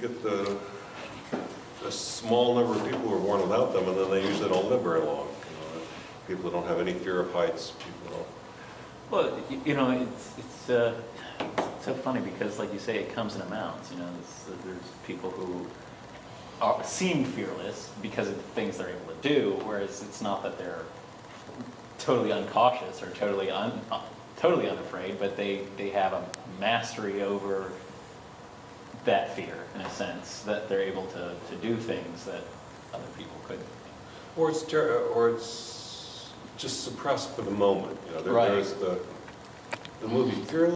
get the, a small number of people who are born without them, and then they usually don't live very long. you know. People who don't have any fear of heights, people. Well, you know, it's, it's, uh, it's so funny because like you say, it comes in amounts, you know, there's, there's people who are, seem fearless because of the things they're able to do, whereas it's not that they're totally uncautious or totally un, totally unafraid, but they, they have a mastery over that fear in a sense, that they're able to, to do things that other people couldn't. Or it's, ter- or it's just suppressed for the moment, you know, there- Right. there's the, the movie Fearless,